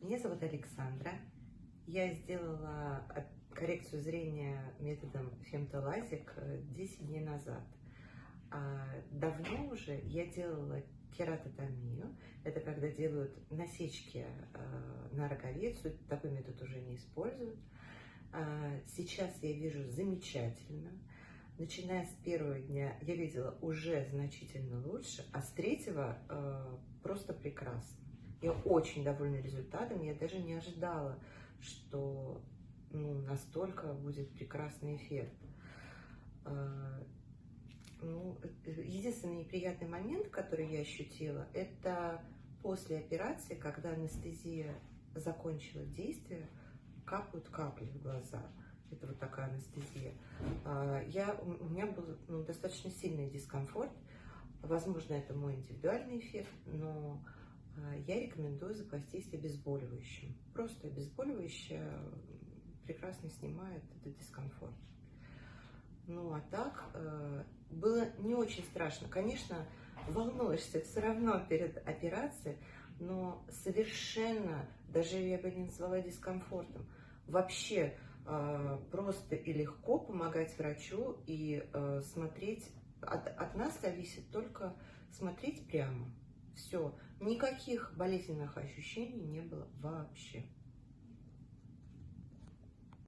Меня зовут Александра. Я сделала э, коррекцию зрения методом фемтолазик 10 дней назад. А давно уже я делала кератотомию. Это когда делают насечки э, на роговицу. Такой метод уже не используют. А сейчас я вижу замечательно. Начиная с первого дня я видела уже значительно лучше, а с третьего э, просто прекрасно. Я очень довольна результатом. Я даже не ожидала, что ну, настолько будет прекрасный эффект. А, ну, единственный неприятный момент, который я ощутила, это после операции, когда анестезия закончила действие, капают капли в глаза. Это вот такая анестезия. А, я, у меня был ну, достаточно сильный дискомфорт. Возможно, это мой индивидуальный эффект, но я рекомендую запастись обезболивающим. Просто обезболивающее прекрасно снимает этот дискомфорт. Ну а так, э, было не очень страшно. Конечно, волнуешься все равно перед операцией, но совершенно, даже я бы не назвала дискомфортом, вообще э, просто и легко помогать врачу и э, смотреть, от, от нас зависит только смотреть прямо. Все, никаких болезненных ощущений не было вообще.